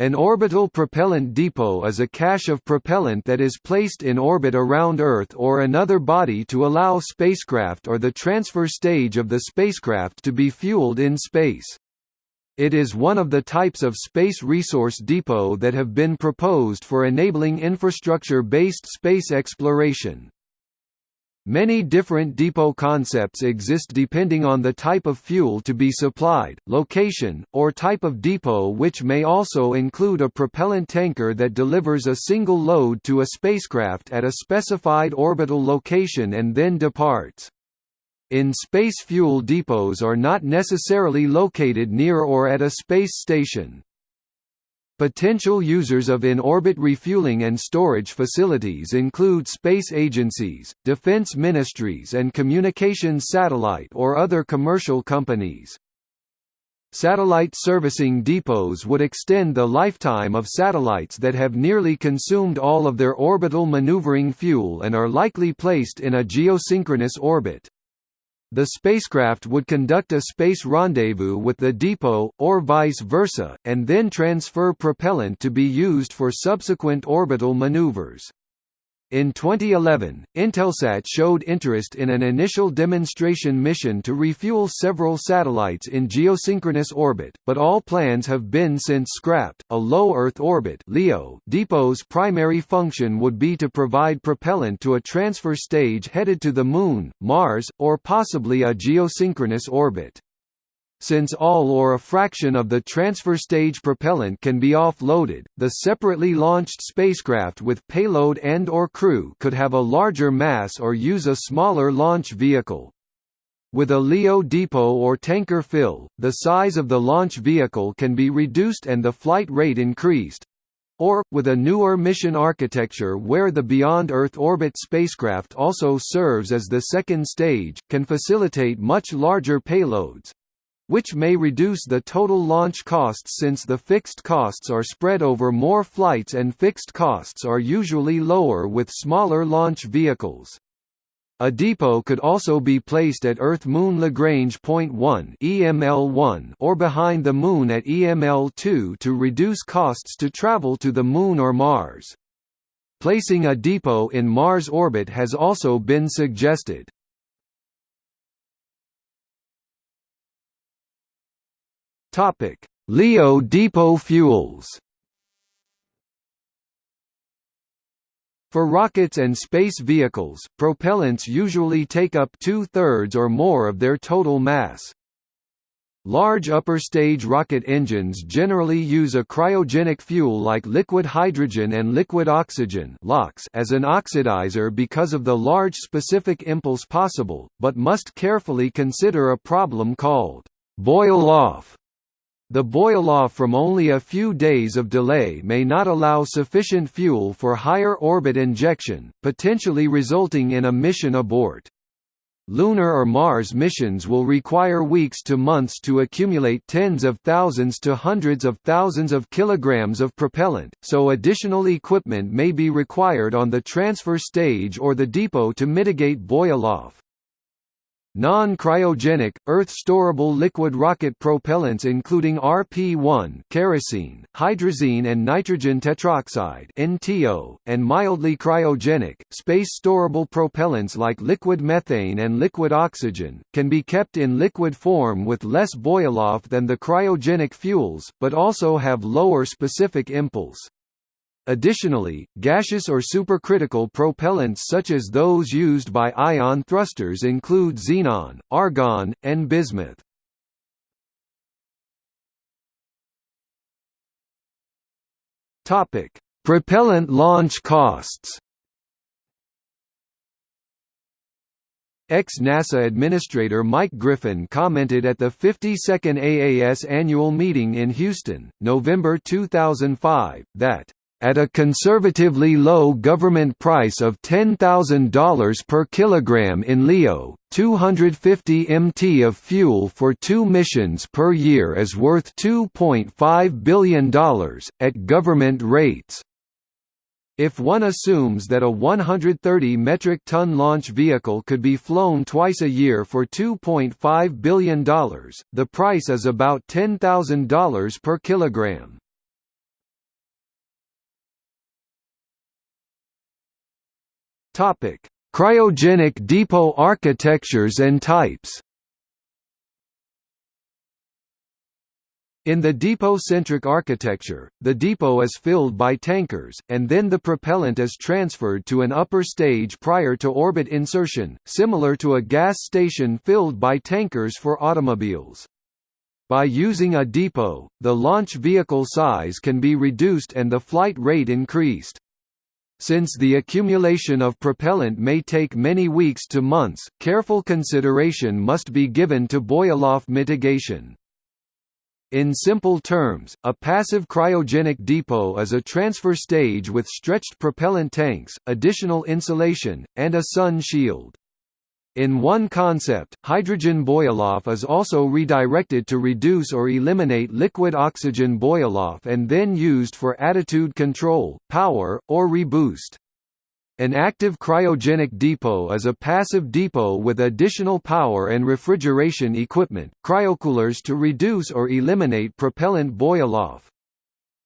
An orbital propellant depot is a cache of propellant that is placed in orbit around Earth or another body to allow spacecraft or the transfer stage of the spacecraft to be fueled in space. It is one of the types of space resource depot that have been proposed for enabling infrastructure-based space exploration. Many different depot concepts exist depending on the type of fuel to be supplied, location, or type of depot which may also include a propellant tanker that delivers a single load to a spacecraft at a specified orbital location and then departs. In space fuel depots are not necessarily located near or at a space station. Potential users of in-orbit refueling and storage facilities include space agencies, defense ministries and communications satellite or other commercial companies. Satellite servicing depots would extend the lifetime of satellites that have nearly consumed all of their orbital maneuvering fuel and are likely placed in a geosynchronous orbit. The spacecraft would conduct a space rendezvous with the depot, or vice versa, and then transfer propellant to be used for subsequent orbital maneuvers. In 2011, Intelsat showed interest in an initial demonstration mission to refuel several satellites in geosynchronous orbit, but all plans have been since scrapped. A low Earth orbit (LEO) depot's primary function would be to provide propellant to a transfer stage headed to the Moon, Mars, or possibly a geosynchronous orbit. Since all or a fraction of the transfer stage propellant can be offloaded, the separately launched spacecraft with payload and or crew could have a larger mass or use a smaller launch vehicle. With a LEO depot or tanker fill, the size of the launch vehicle can be reduced and the flight rate increased, or, with a newer mission architecture where the Beyond Earth orbit spacecraft also serves as the second stage, can facilitate much larger payloads which may reduce the total launch costs since the fixed costs are spread over more flights and fixed costs are usually lower with smaller launch vehicles. A depot could also be placed at Earth-Moon Lagrange Point 1 (EML1) or behind the Moon at EML2 to reduce costs to travel to the Moon or Mars. Placing a depot in Mars orbit has also been suggested. Topic: Leo depot fuels. For rockets and space vehicles, propellants usually take up two-thirds or more of their total mass. Large upper-stage rocket engines generally use a cryogenic fuel like liquid hydrogen and liquid oxygen as an oxidizer because of the large specific impulse possible, but must carefully consider a problem called boil-off the boil-off from only a few days of delay may not allow sufficient fuel for higher orbit injection, potentially resulting in a mission abort. Lunar or Mars missions will require weeks to months to accumulate tens of thousands to hundreds of thousands of kilograms of propellant, so additional equipment may be required on the transfer stage or the depot to mitigate boil-off. Non-cryogenic, Earth-storable liquid rocket propellants including RP-1 kerosene, hydrazine and nitrogen tetroxide NTO, and mildly cryogenic, space-storable propellants like liquid methane and liquid oxygen, can be kept in liquid form with less boil-off than the cryogenic fuels, but also have lower specific impulse. Additionally, gaseous or supercritical propellants such as those used by ion thrusters include xenon, argon, and bismuth. Topic: Propellant launch costs. Ex-NASA Administrator Mike Griffin commented at the 52nd AAS annual meeting in Houston, November 2005, that at a conservatively low government price of $10,000 per kilogram in LEO, 250 MT of fuel for two missions per year is worth $2.5 billion, at government rates. If one assumes that a 130 metric ton launch vehicle could be flown twice a year for $2.5 billion, the price is about $10,000 per kilogram. Topic: Cryogenic depot architectures and types. In the depot-centric architecture, the depot is filled by tankers, and then the propellant is transferred to an upper stage prior to orbit insertion, similar to a gas station filled by tankers for automobiles. By using a depot, the launch vehicle size can be reduced and the flight rate increased. Since the accumulation of propellant may take many weeks to months, careful consideration must be given to boil-off mitigation. In simple terms, a passive cryogenic depot is a transfer stage with stretched propellant tanks, additional insulation, and a sun shield. In one concept, hydrogen boil-off is also redirected to reduce or eliminate liquid oxygen boil-off and then used for attitude control, power, or reboost. An active cryogenic depot is a passive depot with additional power and refrigeration equipment, cryocoolers to reduce or eliminate propellant boil-off.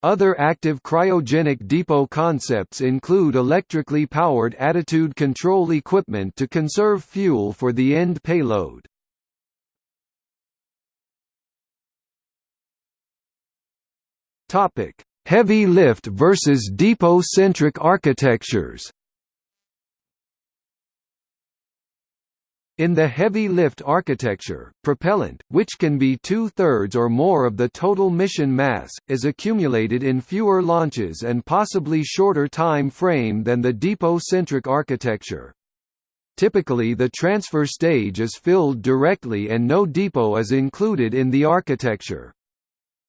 Other active cryogenic depot concepts include electrically powered attitude control equipment to conserve fuel for the end payload. Heavy lift versus depot-centric architectures In the heavy lift architecture, propellant, which can be two-thirds or more of the total mission mass, is accumulated in fewer launches and possibly shorter time frame than the depot-centric architecture. Typically the transfer stage is filled directly and no depot is included in the architecture.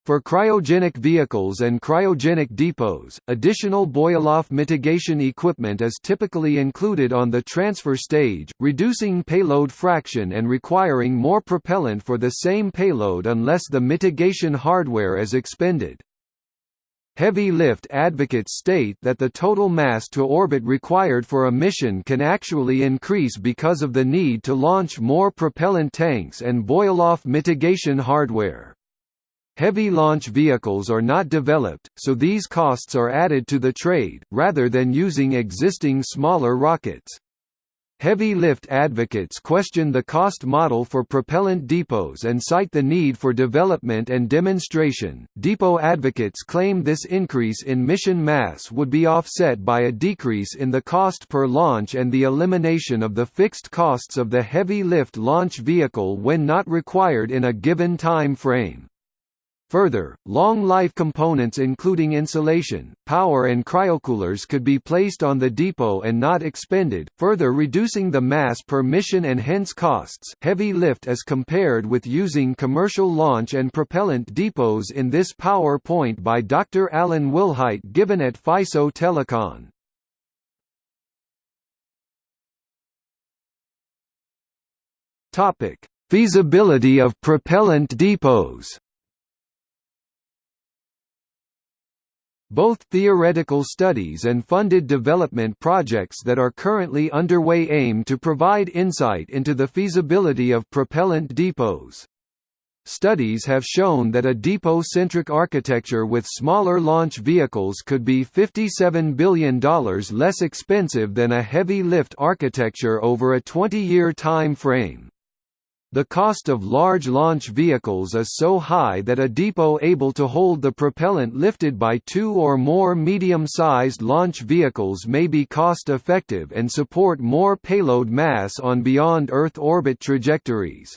For cryogenic vehicles and cryogenic depots, additional boil-off mitigation equipment is typically included on the transfer stage, reducing payload fraction and requiring more propellant for the same payload unless the mitigation hardware is expended. Heavy lift advocates state that the total mass to orbit required for a mission can actually increase because of the need to launch more propellant tanks and boil-off mitigation hardware. Heavy launch vehicles are not developed, so these costs are added to the trade, rather than using existing smaller rockets. Heavy lift advocates question the cost model for propellant depots and cite the need for development and demonstration. Depot advocates claim this increase in mission mass would be offset by a decrease in the cost per launch and the elimination of the fixed costs of the heavy lift launch vehicle when not required in a given time frame. Further, long-life components including insulation, power and cryocoolers could be placed on the depot and not expended, further reducing the mass per mission and hence costs heavy lift as compared with using commercial launch and propellant depots in this PowerPoint by Dr. Alan Wilhite given at FISO Telecon. Feasibility of propellant depots Both theoretical studies and funded development projects that are currently underway aim to provide insight into the feasibility of propellant depots. Studies have shown that a depot-centric architecture with smaller launch vehicles could be $57 billion less expensive than a heavy lift architecture over a 20-year time frame. The cost of large launch vehicles is so high that a depot able to hold the propellant lifted by two or more medium-sized launch vehicles may be cost-effective and support more payload mass on beyond Earth orbit trajectories.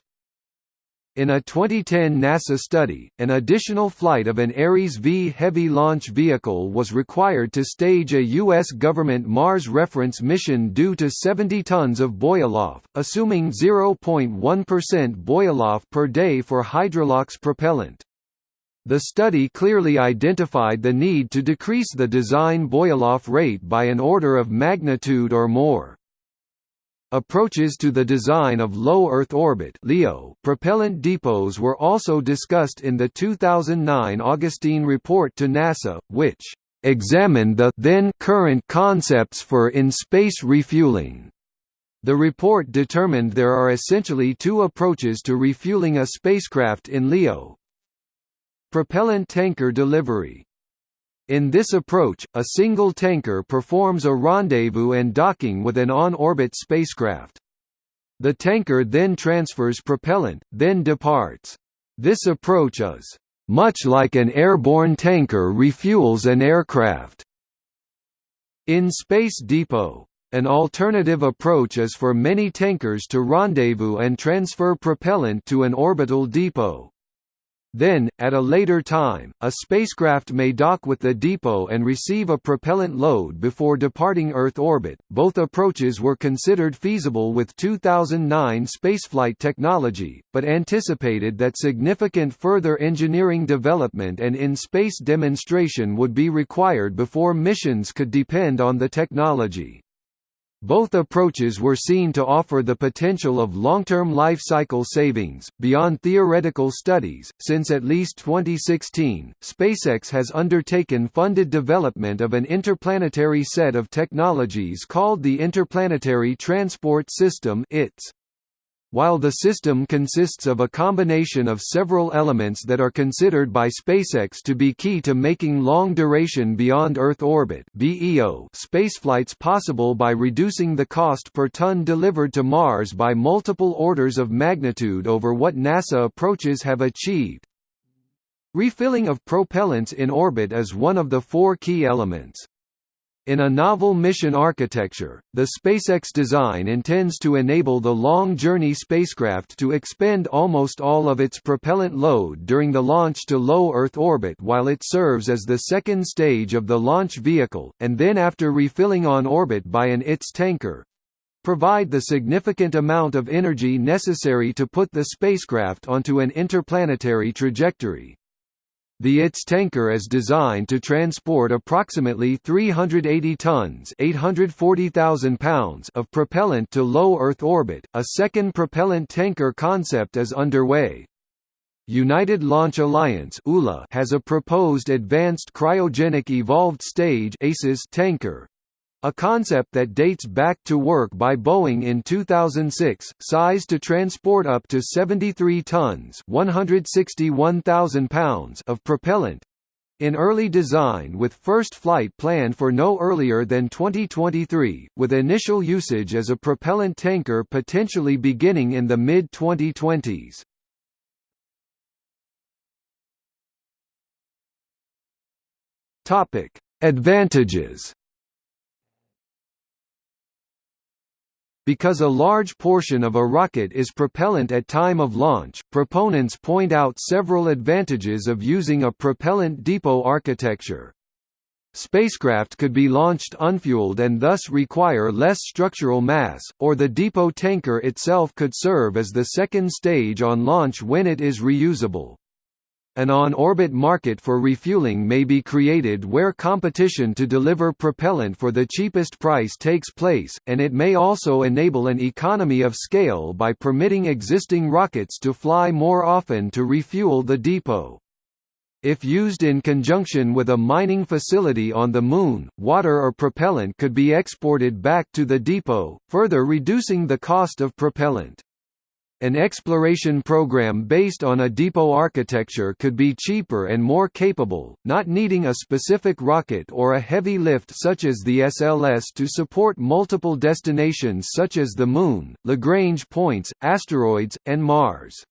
In a 2010 NASA study, an additional flight of an Ares V heavy launch vehicle was required to stage a U.S. government Mars reference mission due to 70 tons of boil-off, assuming 0.1% boil-off per day for Hydrolox propellant. The study clearly identified the need to decrease the design boil-off rate by an order of magnitude or more. Approaches to the design of low Earth orbit (LEO) propellant depots were also discussed in the 2009 Augustine report to NASA, which examined the then current concepts for in-space refueling. The report determined there are essentially two approaches to refueling a spacecraft in LEO. Propellant tanker delivery In this approach, a single tanker performs a rendezvous and docking with an on-orbit spacecraft. The tanker then transfers propellant, then departs. This approach is much like an airborne tanker refuels an aircraft. In Space Depot, an alternative approach is for many tankers to rendezvous and transfer propellant to an orbital depot. Then, at a later time, a spacecraft may dock with the depot and receive a propellant load before departing Earth orbit. Both approaches were considered feasible with 2009 spaceflight technology, but anticipated that significant further engineering development and in-space demonstration would be required before missions could depend on the technology. Both approaches were seen to offer the potential of long-term life cycle savings, beyond theoretical studies. Since at least 2016, SpaceX has undertaken funded development of an interplanetary set of technologies called the Interplanetary Transport System ITS. While the system consists of a combination of several elements that are considered by SpaceX to be key to making long-duration beyond-Earth orbit (BEO) spaceflights possible by reducing the cost per ton delivered to Mars by multiple orders of magnitude over what NASA approaches have achieved. Refilling of propellants in orbit is one of the four key elements. In a novel mission architecture, the SpaceX design intends to enable the long-journey spacecraft to expend almost all of its propellant load during the launch to low Earth orbit while it serves as the second stage of the launch vehicle, and then after refilling on orbit by an ITS tanker, provide the significant amount of energy necessary to put the spacecraft onto an interplanetary trajectory. The ITS tanker is designed to transport approximately 380 tons pounds of propellant to low Earth orbit. A second propellant tanker concept is underway. United Launch Alliance has a proposed Advanced Cryogenic Evolved Stage tanker, a concept that dates back to work by Boeing in 2006, sized to transport up to 73 tons pounds of propellant, in early design with first flight planned for no earlier than 2023, with initial usage as a propellant tanker potentially beginning in the mid-2020s. Advantages Because a large portion of a rocket is propellant at time of launch, proponents point out several advantages of using a propellant depot architecture. Spacecraft could be launched unfueled and thus require less structural mass, or the depot tanker itself could serve as the second stage on launch when it is reusable. An on-orbit market for refueling may be created where competition to deliver propellant for the cheapest price takes place, and it may also enable an economy of scale by permitting existing rockets to fly more often to refuel the depot. If used in conjunction with a mining facility on the Moon, water or propellant could be exported back to the depot, further reducing the cost of propellant. An exploration program based on a depot architecture could be cheaper and more capable, not needing a specific rocket or a heavy lift such as the SLS to support multiple destinations such as the Moon, Lagrange points, asteroids, and Mars.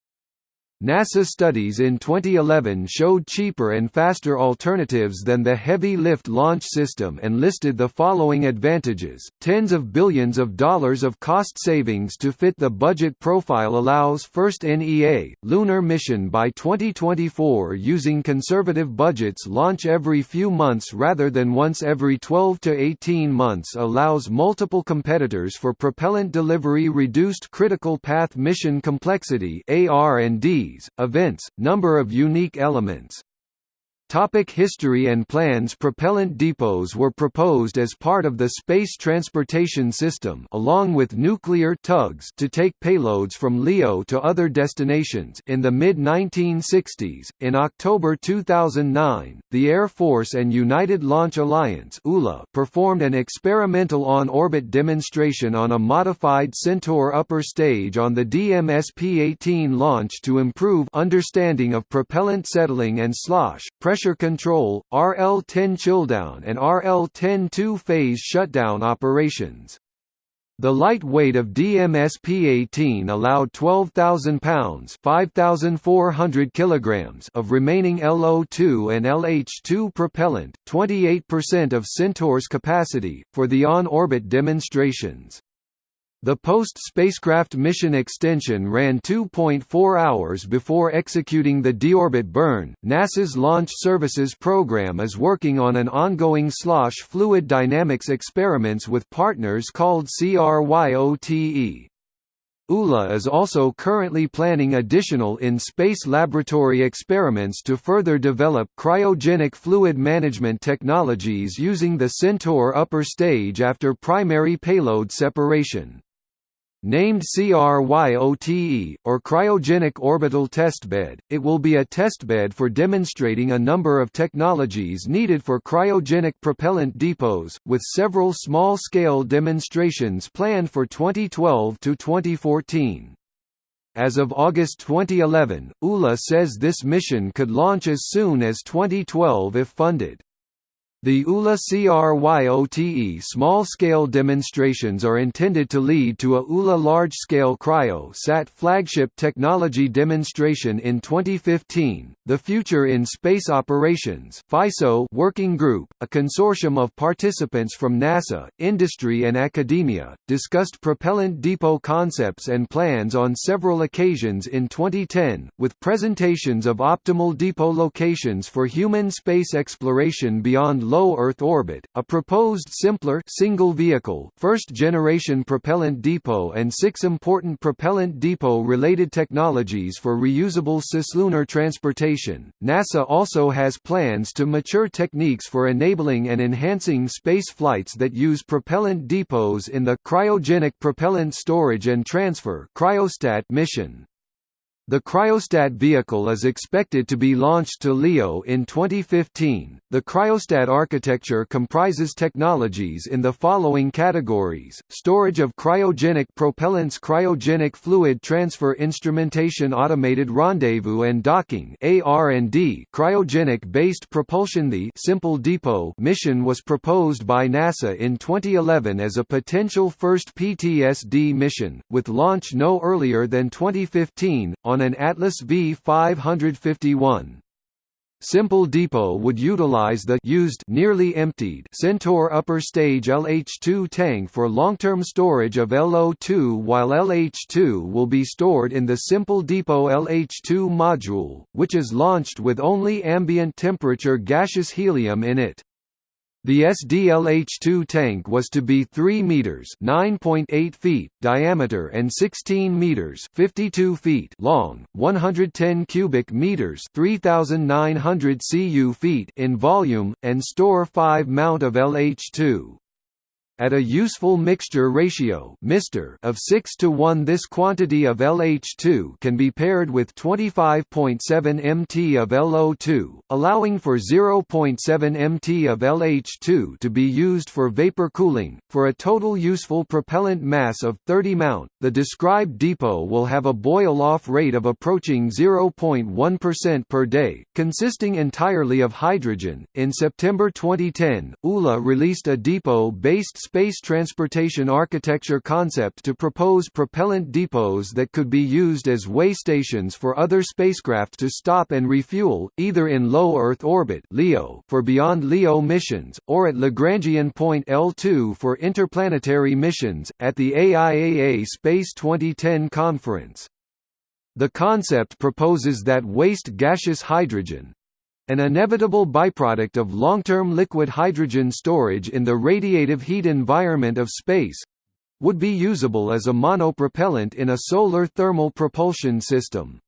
NASA studies in 2011 showed cheaper and faster alternatives than the heavy lift launch system and listed the following advantages. Tens of billions of dollars of cost savings to fit the budget profile allows first NEA, lunar mission by 2024 using conservative budgets launch every few months rather than once every 12 to 18 months allows multiple competitors for propellant delivery reduced critical path mission complexity AR&D events, number of unique elements Topic history and plans Propellant depots were proposed as part of the Space Transportation System along with nuclear tugs to take payloads from LEO to other destinations in the mid-1960s. In October 2009, the Air Force and United Launch Alliance ULA performed an experimental on-orbit demonstration on a modified Centaur upper stage on the DMSP-18 launch to improve understanding of propellant settling and slosh, pressure pressure control, RL-10 chilldown and RL-10 two-phase shutdown operations. The light weight of DMSP-18 allowed 12,000 pounds (5,400 kilograms) of remaining LO2 and LH2 propellant, 28% of Centaur's capacity, for the on-orbit demonstrations. The post-spacecraft mission extension ran 2.4 hours before executing the deorbit burn. NASA's Launch Services Program is working on an ongoing slosh fluid dynamics experiments with partners called CRYOTE. ULA is also currently planning additional in-space laboratory experiments to further develop cryogenic fluid management technologies using the Centaur upper stage after primary payload separation. Named CRYOTE, or Cryogenic Orbital Testbed, it will be a testbed for demonstrating a number of technologies needed for cryogenic propellant depots, with several small-scale demonstrations planned for 2012 to 2014. As of August 2011, ULA says this mission could launch as soon as 2012 if funded. The ULA CRYOTE small-scale demonstrations are intended to lead to a ULA large-scale cryo-sat flagship technology demonstration in 2015. The Future in Space Operations (FISO) working group, a consortium of participants from NASA, industry and academia, discussed propellant depot concepts and plans on several occasions in 2010, with presentations of optimal depot locations for human space exploration beyond low Earth orbit, a proposed simpler single-vehicle first-generation propellant depot and six important propellant depot-related technologies for reusable cislunar transportation. NASA also has plans to mature techniques for enabling and enhancing space flights that use propellant depots in the cryogenic propellant storage and transfer cryostat mission. The cryostat vehicle is expected to be launched to LEO in 2015. The cryostat architecture comprises technologies in the following categories: storage of cryogenic propellants, cryogenic fluid transfer instrumentation, automated rendezvous and docking (AR&D), cryogenic-based propulsion. The Simple Depot mission was proposed by NASA in 2011 as a potential first PTSD mission, with launch no earlier than 2015 on an Atlas V551. Simple Depot would utilize the used nearly emptied Centaur upper stage LH2 tank for long-term storage of LO2 while LH2 will be stored in the Simple Depot LH2 module, which is launched with only ambient temperature gaseous helium in it. The SDLH2 tank was to be 3 meters (9.8 feet) diameter and 16 meters (52 feet) long, 110 cubic meters (3900 cu feet) in volume and store 5 mount of LH2. At a useful mixture ratio of 6 to 1 this quantity of LH2 can be paired with 25.7 mt of LO2, allowing for 0.7 mt of LH2 to be used for vapor cooling, for a total useful propellant mass of 30 mount. The described depot will have a boil-off rate of approaching 0.1% per day, consisting entirely of hydrogen. In September 2010, ULA released a depot-based space transportation architecture concept to propose propellant depots that could be used as way stations for other spacecraft to stop and refuel, either in low Earth orbit (LEO) for beyond LEO missions, or at Lagrangian point L2 for interplanetary missions. At the AIAA Space 2010 conference, the concept proposes that waste gaseous hydrogen, an inevitable byproduct of long-term liquid hydrogen storage in the radiative heat environment of space would be usable as a monopropellant in a solar thermal propulsion system.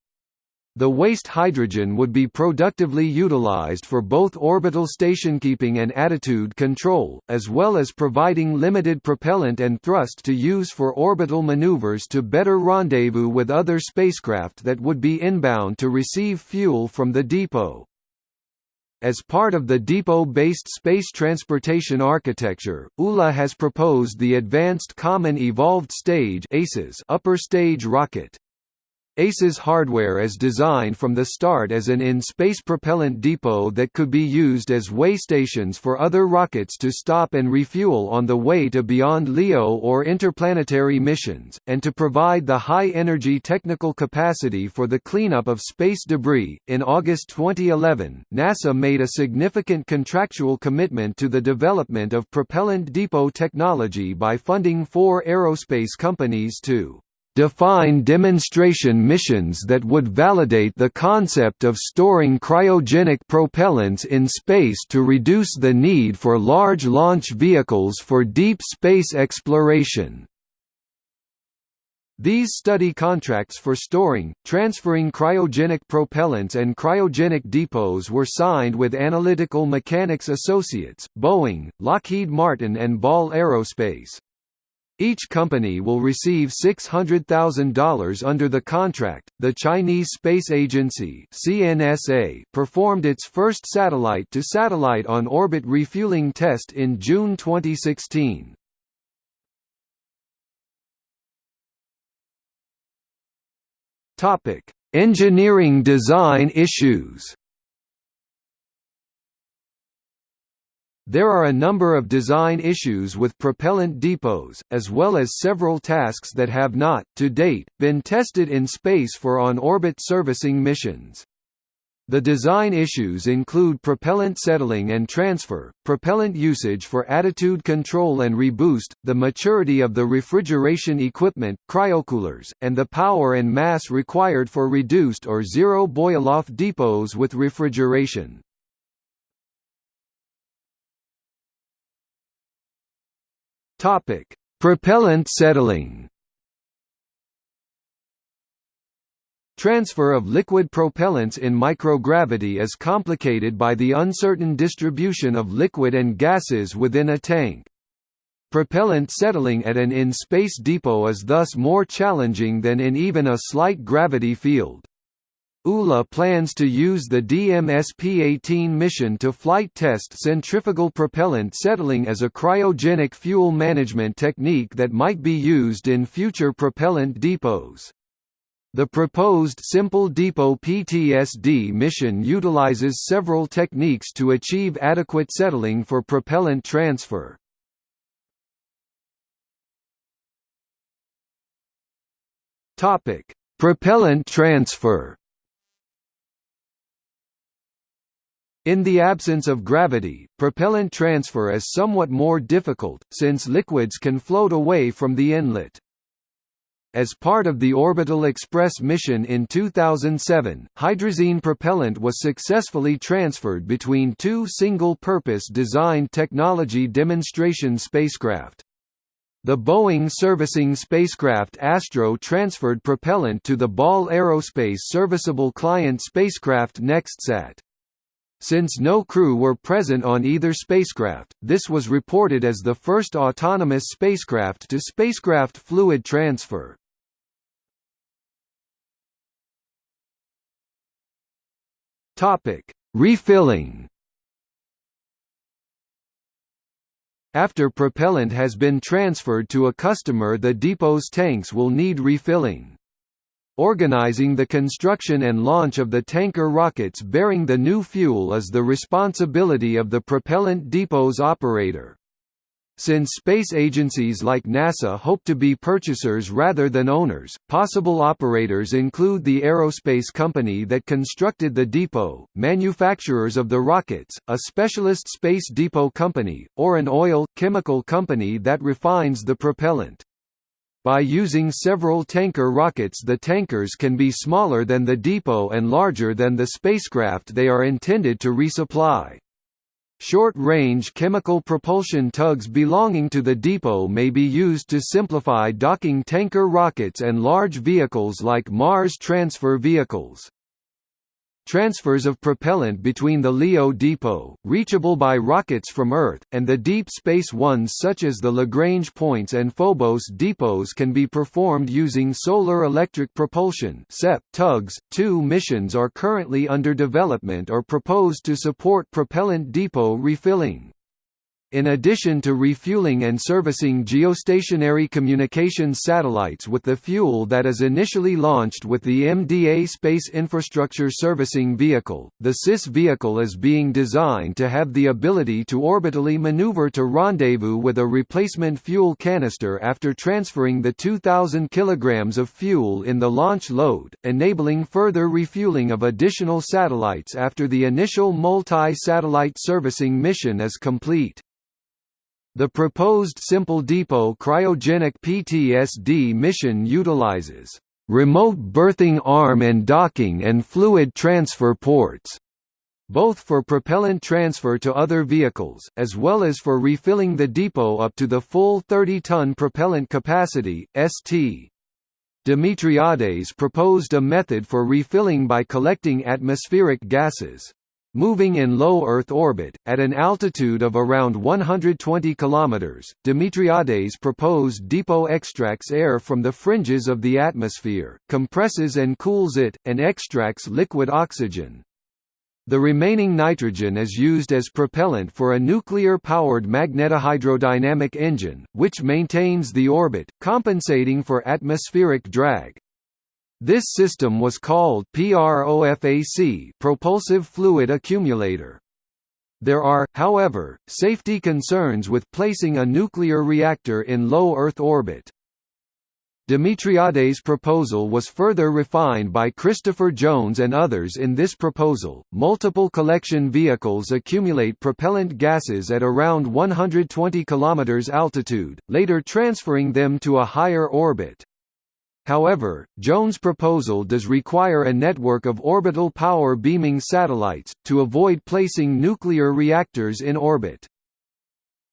The waste hydrogen would be productively utilized for both orbital stationkeeping and attitude control, as well as providing limited propellant and thrust to use for orbital maneuvers to better rendezvous with other spacecraft that would be inbound to receive fuel from the depot. As part of the depot-based space transportation architecture, ULA has proposed the Advanced Common Evolved Stage upper stage rocket. ACES hardware is designed from the start as an in-space propellant depot that could be used as way stations for other rockets to stop and refuel on the way to beyond LEO or interplanetary missions, and to provide the high-energy technical capacity for the cleanup of space debris. In August 2011, NASA made a significant contractual commitment to the development of propellant depot technology by funding four aerospace companies to define demonstration missions that would validate the concept of storing cryogenic propellants in space to reduce the need for large launch vehicles for deep space exploration. These study contracts for storing, transferring cryogenic propellants and cryogenic depots were signed with Analytical Mechanics Associates, Boeing, Lockheed Martin and Ball Aerospace. Each company will receive $600,000 under the contract. The Chinese Space Agency (CNSA) performed its first satellite-to-satellite on-orbit refueling test in June 2016. Topic: Engineering design issues. There are a number of design issues with propellant depots, as well as several tasks that have not, to date, been tested in space for on-orbit servicing missions. The design issues include propellant settling and transfer, propellant usage for attitude control and reboost, the maturity of the refrigeration equipment cryocoolers, and the power and mass required for reduced or zero boil-off depots with refrigeration. Topic: Propellant settling. Transfer of liquid propellants in microgravity is complicated by the uncertain distribution of liquid and gases within a tank. Propellant settling at an in-space depot is thus more challenging than in even a slight gravity field. ULA plans to use the DMSP-18 mission to flight test centrifugal propellant settling as a cryogenic fuel management technique that might be used in future propellant depots. The proposed Simple Depot PTSD mission utilizes several techniques to achieve adequate settling for propellant transfer. Propellant transfer In the absence of gravity, propellant transfer is somewhat more difficult, since liquids can float away from the inlet. As part of the Orbital Express mission in 2007, hydrazine propellant was successfully transferred between two single-purpose designed technology demonstration spacecraft. The Boeing servicing spacecraft Astro transferred propellant to the Ball Aerospace serviceable client spacecraft NextSat. Since no crew were present on either spacecraft, this was reported as the first autonomous spacecraft-to-spacecraft fluid transfer. Refilling After propellant has been transferred to a customer the depot's tanks will need refilling. Organizing the construction and launch of the tanker rockets bearing the new fuel is the responsibility of the propellant depot's operator. Since space agencies like NASA hope to be purchasers rather than owners, possible operators include the aerospace company that constructed the depot, manufacturers of the rockets, a specialist space depot company, or an oil, chemical company that refines the propellant. By using several tanker rockets the tankers can be smaller than the depot and larger than the spacecraft they are intended to resupply. Short-range chemical propulsion tugs belonging to the depot may be used to simplify docking tanker rockets and large vehicles like Mars transfer vehicles. Transfers of propellant between the LEO depot, reachable by rockets from Earth, and the deep space ones such as the Lagrange points and Phobos depots can be performed using solar electric propulsion tugs. Two missions are currently under development or proposed to support propellant depot refilling. In addition to refueling and servicing geostationary communications satellites with the fuel that is initially launched with the MDA Space Infrastructure Servicing Vehicle, the SIS vehicle is being designed to have the ability to orbitally maneuver to rendezvous with a replacement fuel canister after transferring the 2,000 kg of fuel in the launch load, enabling further refueling of additional satellites after the initial multi-satellite servicing mission is complete. The proposed Simple Depot cryogenic PTSD mission utilizes remote berthing arm and docking and fluid transfer ports, both for propellant transfer to other vehicles, as well as for refilling the depot up to the full 30-ton propellant capacity, St. Demetriades proposed a method for refilling by collecting atmospheric gases. Moving in low Earth orbit, at an altitude of around 120 km, Demetriades proposed depot extracts air from the fringes of the atmosphere, compresses and cools it, and extracts liquid oxygen. The remaining nitrogen is used as propellant for a nuclear-powered magnetohydrodynamic engine, which maintains the orbit, compensating for atmospheric drag. This system was called PROFAC propulsive fluid accumulator. There are, however, safety concerns with placing a nuclear reactor in low Earth orbit. Demetriades' proposal was further refined by Christopher Jones and others in this proposal. Multiple collection vehicles accumulate propellant gases at around 120 km altitude, later transferring them to a higher orbit. However, Jones' proposal does require a network of orbital power beaming satellites, to avoid placing nuclear reactors in orbit.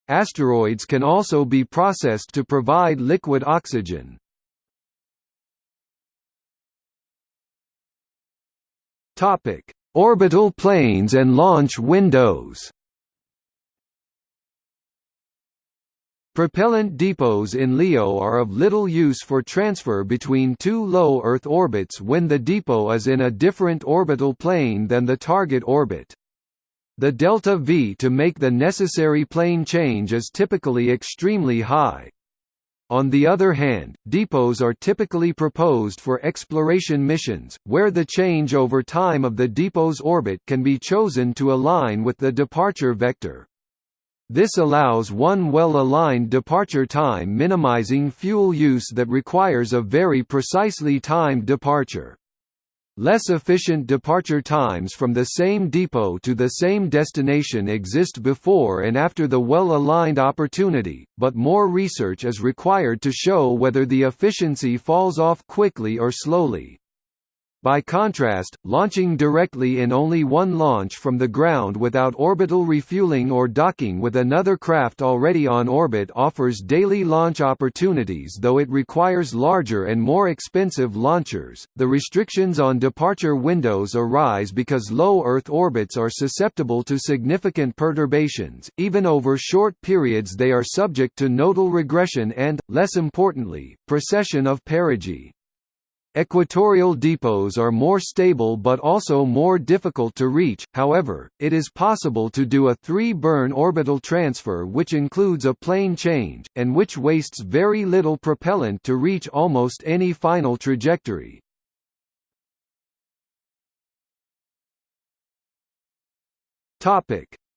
Asteroids can also be processed to provide liquid oxygen. Orbital planes and launch windows Propellant depots in LEO are of little use for transfer between two low Earth orbits when the depot is in a different orbital plane than the target orbit. The delta V to make the necessary plane change is typically extremely high. On the other hand, depots are typically proposed for exploration missions, where the change over time of the depot's orbit can be chosen to align with the departure vector. This allows one well-aligned departure time minimizing fuel use that requires a very precisely timed departure. Less efficient departure times from the same depot to the same destination exist before and after the well-aligned opportunity, but more research is required to show whether the efficiency falls off quickly or slowly. By contrast, launching directly in only one launch from the ground without orbital refueling or docking with another craft already on orbit offers daily launch opportunities though it requires larger and more expensive launchers. The restrictions on departure windows arise because low Earth orbits are susceptible to significant perturbations, even over short periods they are subject to nodal regression and, less importantly, precession of perigee. Equatorial depots are more stable but also more difficult to reach, however, it is possible to do a three-burn orbital transfer which includes a plane change, and which wastes very little propellant to reach almost any final trajectory.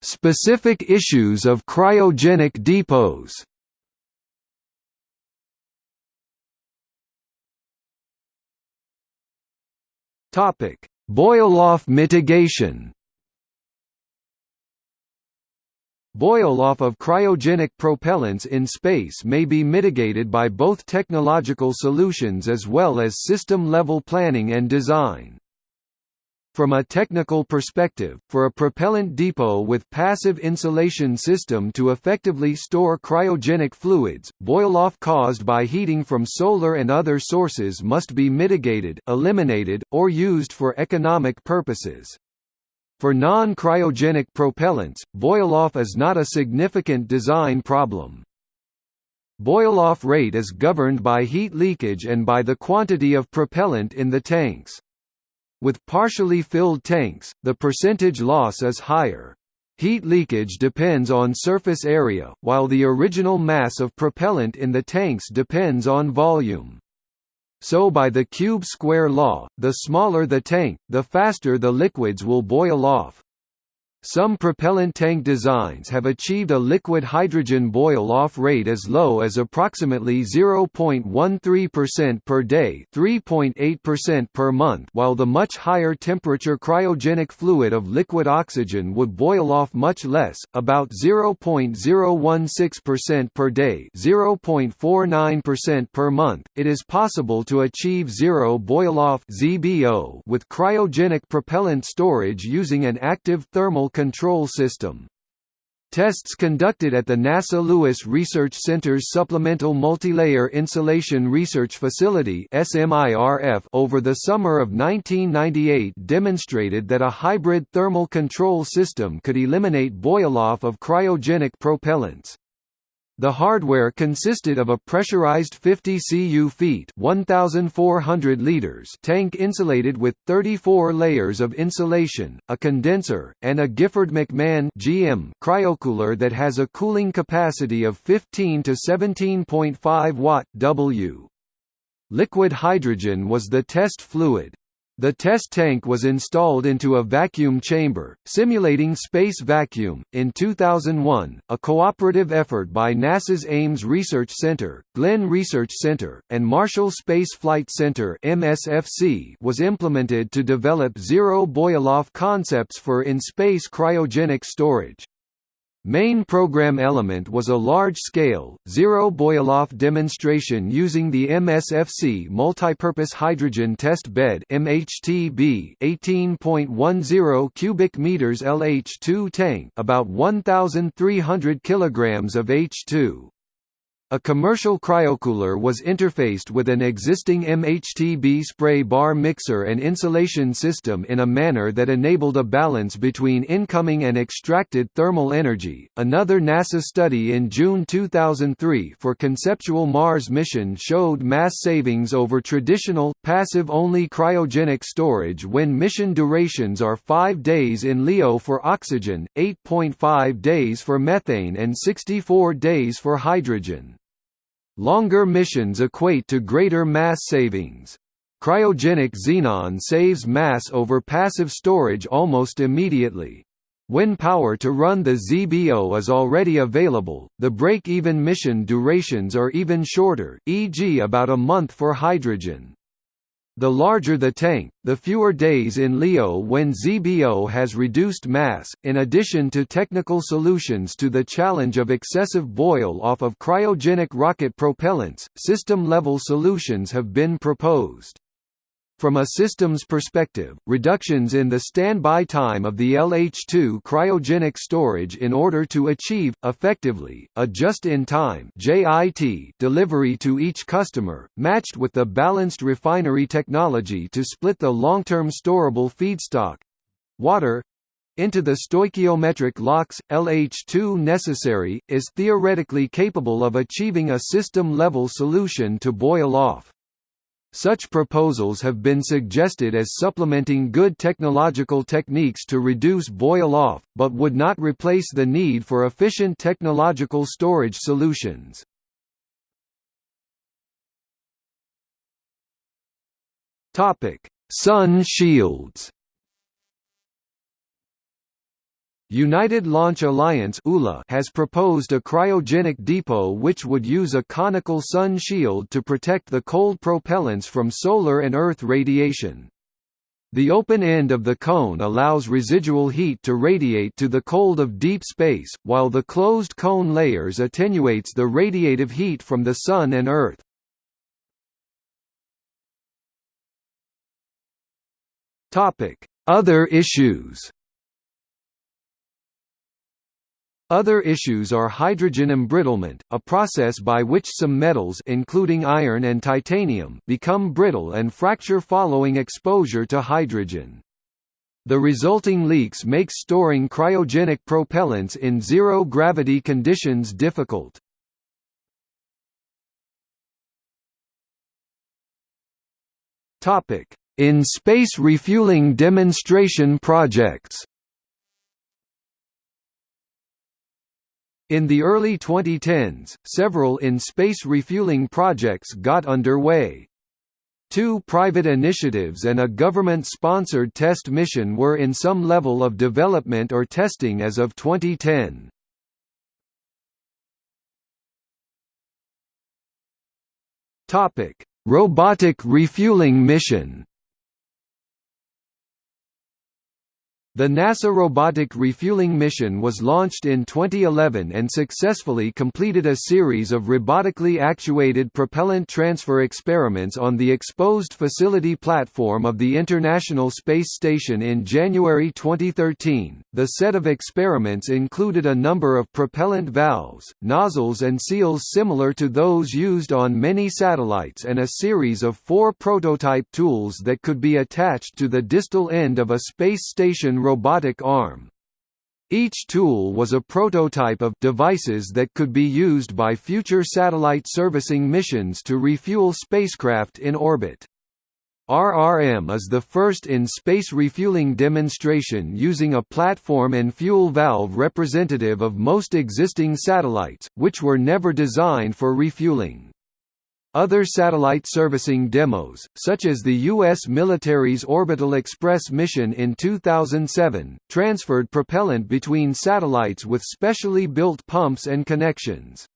Specific issues of cryogenic depots Topic: Boil-off mitigation. Boil-off of cryogenic propellants in space may be mitigated by both technological solutions as well as system-level planning and design. From a technical perspective, for a propellant depot with passive insulation system to effectively store cryogenic fluids, boil-off caused by heating from solar and other sources must be mitigated, eliminated, or used for economic purposes. For non-cryogenic propellants, boil-off is not a significant design problem. Boil-off rate is governed by heat leakage and by the quantity of propellant in the tanks. With partially filled tanks, the percentage loss is higher. Heat leakage depends on surface area, while the original mass of propellant in the tanks depends on volume. So by the cube-square law, the smaller the tank, the faster the liquids will boil off. Some propellant tank designs have achieved a liquid hydrogen boil-off rate as low as approximately 0.13% per day 3.8% per month while the much higher temperature cryogenic fluid of liquid oxygen would boil off much less, about 0.016% per day 0.49% per month. It is possible to achieve zero boil-off with cryogenic propellant storage using an active thermal control system. Tests conducted at the NASA Lewis Research Center's Supplemental Multilayer Insulation Research Facility over the summer of 1998 demonstrated that a hybrid thermal control system could eliminate boil-off of cryogenic propellants. The hardware consisted of a pressurized 50 cu feet 1,400 liters tank insulated with 34 layers of insulation, a condenser, and a Gifford McMahon GM cryocooler that has a cooling capacity of 15 to 17.5 watt W. Liquid hydrogen was the test fluid. The test tank was installed into a vacuum chamber, simulating space vacuum. In 2001, a cooperative effort by NASA's Ames Research Center, Glenn Research Center, and Marshall Space Flight Center (MSFC) was implemented to develop zero boil-off concepts for in-space cryogenic storage. Main program element was a large-scale, zero boil-off demonstration using the MSFC Multipurpose Hydrogen Test Bed MHTB 18.10 cubic meters LH2 tank about 1,300 kilograms of H2. A commercial cryocooler was interfaced with an existing MHTB spray bar mixer and insulation system in a manner that enabled a balance between incoming and extracted thermal energy. Another NASA study in June 2003 for conceptual Mars mission showed mass savings over traditional, passive only cryogenic storage when mission durations are 5 days in LEO for oxygen, 8.5 days for methane, and 64 days for hydrogen. Longer missions equate to greater mass savings. Cryogenic xenon saves mass over passive storage almost immediately. When power to run the ZBO is already available, the break-even mission durations are even shorter, e.g. about a month for hydrogen. The larger the tank, the fewer days in LEO when ZBO has reduced mass. In addition to technical solutions to the challenge of excessive boil off of cryogenic rocket propellants, system level solutions have been proposed. From a systems perspective, reductions in the standby time of the LH2 cryogenic storage in order to achieve, effectively, a just-in-time delivery to each customer, matched with the balanced refinery technology to split the long-term storable feedstock—water, into the stoichiometric LOX, LH2 necessary, is theoretically capable of achieving a system-level solution to boil off. Such proposals have been suggested as supplementing good technological techniques to reduce boil-off, but would not replace the need for efficient technological storage solutions. Sun shields United Launch Alliance has proposed a cryogenic depot which would use a conical sun shield to protect the cold propellants from solar and Earth radiation. The open end of the cone allows residual heat to radiate to the cold of deep space, while the closed cone layers attenuates the radiative heat from the Sun and Earth. Other issues Other issues are hydrogen embrittlement, a process by which some metals including iron and titanium become brittle and fracture following exposure to hydrogen. The resulting leaks make storing cryogenic propellants in zero-gravity conditions difficult. In space refueling demonstration projects In the early 2010s, several in-space refueling projects got underway. Two private initiatives and a government-sponsored test mission were in some level of development or testing as of 2010. Robotic refueling mission The NASA Robotic Refueling Mission was launched in 2011 and successfully completed a series of robotically actuated propellant transfer experiments on the exposed facility platform of the International Space Station in January 2013. The set of experiments included a number of propellant valves, nozzles, and seals similar to those used on many satellites and a series of four prototype tools that could be attached to the distal end of a space station robotic arm. Each tool was a prototype of devices that could be used by future satellite servicing missions to refuel spacecraft in orbit. RRM is the first in-space refueling demonstration using a platform and fuel valve representative of most existing satellites, which were never designed for refueling. Other satellite servicing demos, such as the U.S. military's Orbital Express mission in 2007, transferred propellant between satellites with specially built pumps and connections.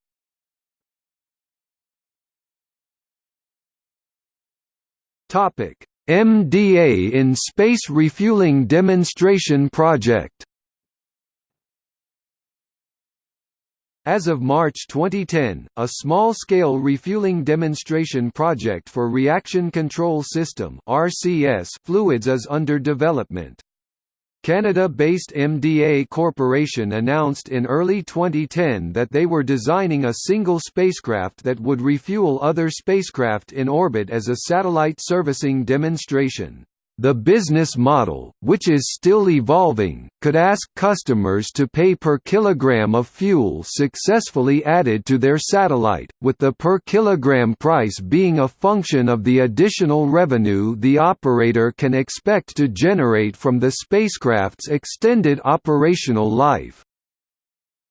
MDA in Space Refueling Demonstration Project As of March 2010, a small-scale refueling demonstration project for Reaction Control System fluids is under development. Canada-based MDA Corporation announced in early 2010 that they were designing a single spacecraft that would refuel other spacecraft in orbit as a satellite servicing demonstration. The business model, which is still evolving, could ask customers to pay per kilogram of fuel successfully added to their satellite, with the per kilogram price being a function of the additional revenue the operator can expect to generate from the spacecraft's extended operational life.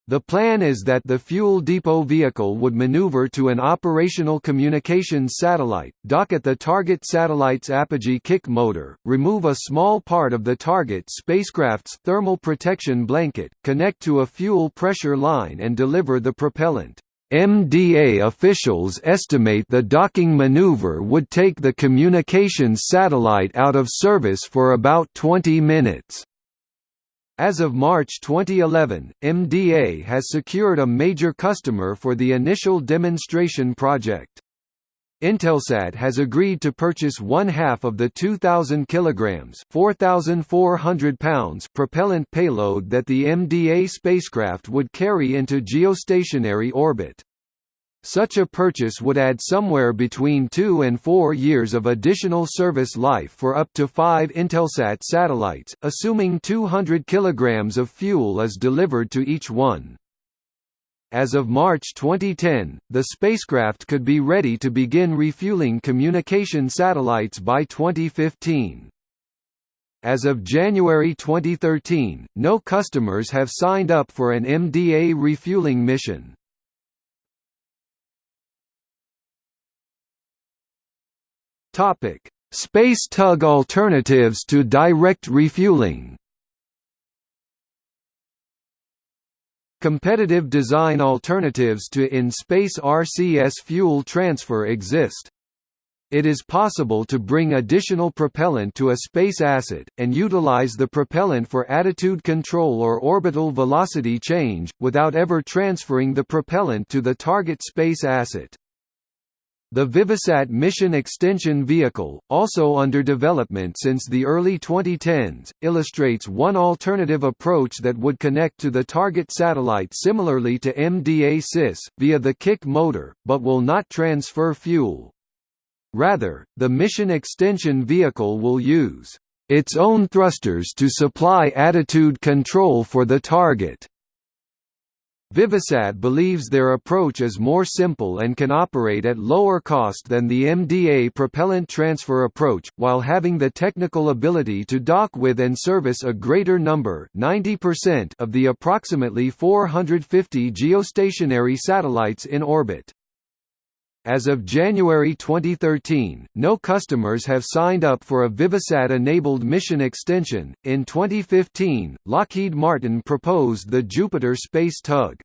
The plan is that the fuel depot vehicle would maneuver to an operational communications satellite, dock at the target satellite's apogee kick motor, remove a small part of the target spacecraft's thermal protection blanket, connect to a fuel pressure line and deliver the propellant. MDA officials estimate the docking maneuver would take the communications satellite out of service for about 20 minutes. As of March 2011, MDA has secured a major customer for the initial demonstration project. Intelsat has agreed to purchase one half of the 2,000 kilograms (4,400 pounds) propellant payload that the MDA spacecraft would carry into geostationary orbit. Such a purchase would add somewhere between two and four years of additional service life for up to five Intelsat satellites, assuming 200 kg of fuel is delivered to each one. As of March 2010, the spacecraft could be ready to begin refueling communication satellites by 2015. As of January 2013, no customers have signed up for an MDA refueling mission. Topic: Space tug alternatives to direct refueling. Competitive design alternatives to in-space RCS fuel transfer exist. It is possible to bring additional propellant to a space asset, and utilize the propellant for attitude control or orbital velocity change, without ever transferring the propellant to the target space asset. The Vivisat Mission Extension Vehicle, also under development since the early 2010s, illustrates one alternative approach that would connect to the target satellite similarly to MDA-SIS, via the kick motor, but will not transfer fuel. Rather, the Mission Extension Vehicle will use its own thrusters to supply attitude control for the target. Vivisat believes their approach is more simple and can operate at lower cost than the MDA propellant transfer approach, while having the technical ability to dock with and service a greater number 90% of the approximately 450 geostationary satellites in orbit. As of January 2013, no customers have signed up for a Vivisat enabled mission extension. In 2015, Lockheed Martin proposed the Jupiter Space Tug.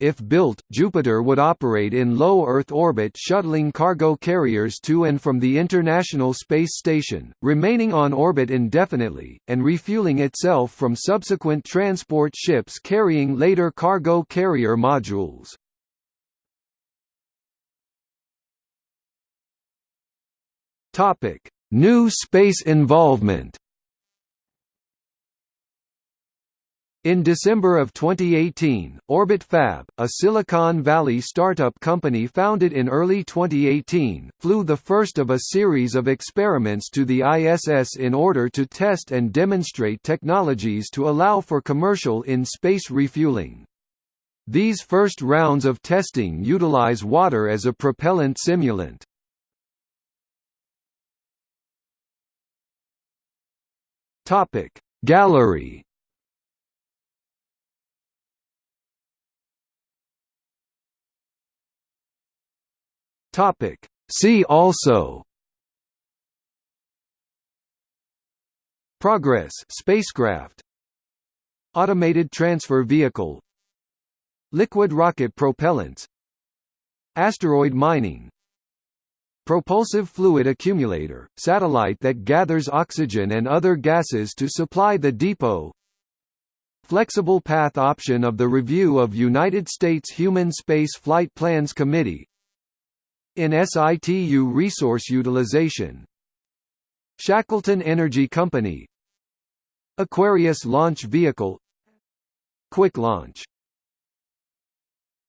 If built, Jupiter would operate in low Earth orbit shuttling cargo carriers to and from the International Space Station, remaining on orbit indefinitely, and refueling itself from subsequent transport ships carrying later cargo carrier modules. Topic: New space involvement. In December of 2018, Orbit Fab, a Silicon Valley startup company founded in early 2018, flew the first of a series of experiments to the ISS in order to test and demonstrate technologies to allow for commercial in-space refueling. These first rounds of testing utilize water as a propellant simulant. Topic. Gallery. Topic. See also. Progress. Spacecraft. Automated transfer vehicle. Liquid rocket propellants. Asteroid mining Propulsive fluid accumulator, satellite that gathers oxygen and other gases to supply the depot. Flexible path option of the review of United States Human Space Flight Plans Committee. In situ resource utilization. Shackleton Energy Company. Aquarius launch vehicle. Quick launch